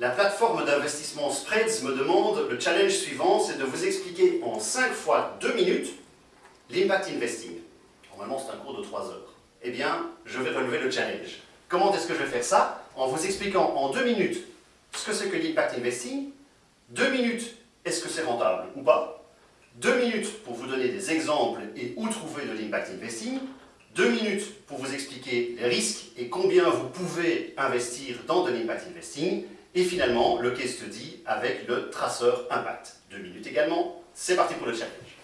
La plateforme d'investissement Spreads me demande le challenge suivant, c'est de vous expliquer en 5 fois 2 minutes l'impact investing. Normalement, c'est un cours de 3 heures. Eh bien, je vais relever le challenge. Comment est-ce que je vais faire ça En vous expliquant en 2 minutes ce que c'est que l'impact investing, 2 minutes, est-ce que c'est rentable ou pas, 2 minutes pour vous donner des exemples et où trouver de l'impact investing, 2 minutes pour vous expliquer les risques et combien vous pouvez investir dans de l'impact investing, et finalement, le case study avec le traceur impact. Deux minutes également, c'est parti pour le challenge.